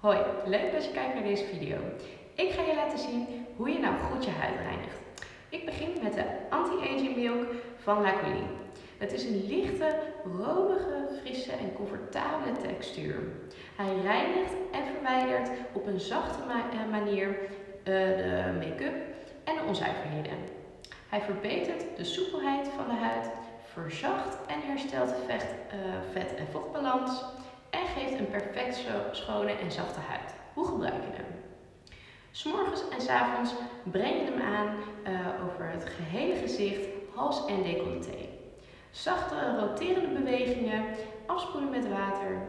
Hoi, leuk dat je kijkt naar deze video. Ik ga je laten zien hoe je nou goed je huid reinigt. Ik begin met de Anti-Aging Milk van La. Het is een lichte, romige, frisse en comfortabele textuur. Hij reinigt en verwijdert op een zachte eh, manier uh, de make-up en de onzuiverheden. Hij verbetert de soepelheid van de huid, verzacht en herstelt vecht, uh, vet- en vochtbalans geeft een perfect schone en zachte huid. Hoe gebruik je hem? S'morgens en s avonds breng je hem aan uh, over het gehele gezicht, hals en decolleté. Zachte roterende bewegingen, afspoelen met water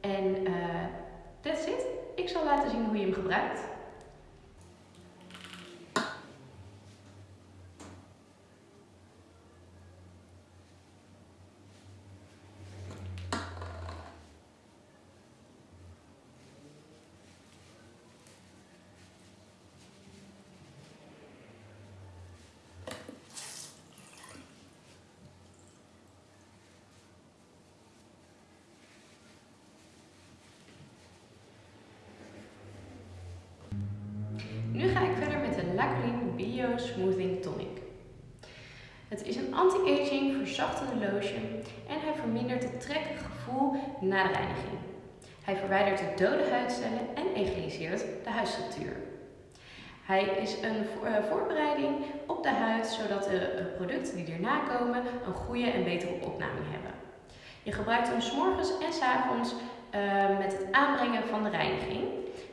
en uh, that's it. Ik zal laten zien hoe je hem gebruikt. Nu ga ik verder met de Bio Smoothing Tonic. Het is een anti-aging verzachtende lotion en hij vermindert het trekkige gevoel na de reiniging. Hij verwijdert de dode huidcellen en egaliseert de huidstructuur. Hij is een voorbereiding op de huid zodat de producten die erna komen een goede en betere opnaming hebben. Je gebruikt hem morgens en avonds uh, met het aanbrengen van de reiniging.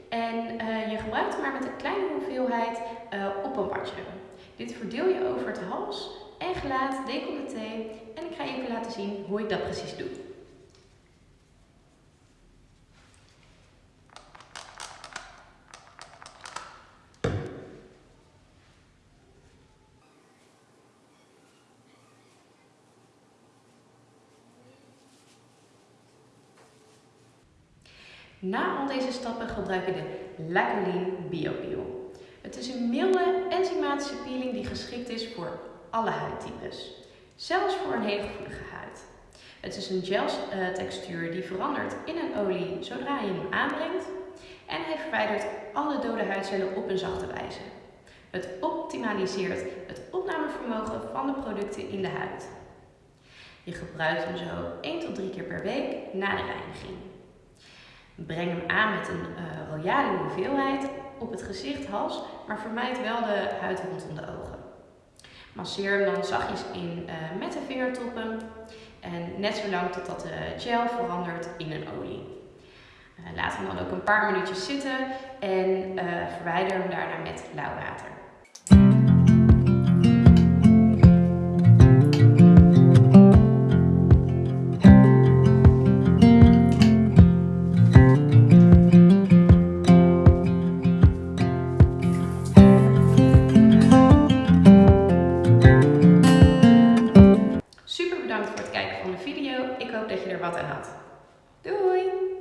En uh, je gebruikt maar met een kleine hoeveelheid uh, op een watje. Dit verdeel je over het hals en gelaat, decolleté. En ik ga even laten zien hoe ik dat precies doe. Na al deze stappen gebruik je de Lacoline BioPeel. Het is een milde enzymatische peeling die geschikt is voor alle huidtypes. Zelfs voor een hele gevoelige huid. Het is een gel textuur die verandert in een olie zodra je hem aanbrengt. En hij verwijdert alle dode huidcellen op een zachte wijze. Het optimaliseert het opnamevermogen van de producten in de huid. Je gebruikt hem zo 1 tot 3 keer per week na de reiniging. Breng hem aan met een uh, royale hoeveelheid op het gezicht, hals, maar vermijd wel de huid rondom de ogen. Masseer hem dan zachtjes in uh, met de vingertoppen en net zo lang totdat de gel verandert in een olie. Uh, laat hem dan ook een paar minuutjes zitten en verwijder hem daarna met lauw water. Ik hoop dat je er wat aan had. Doei!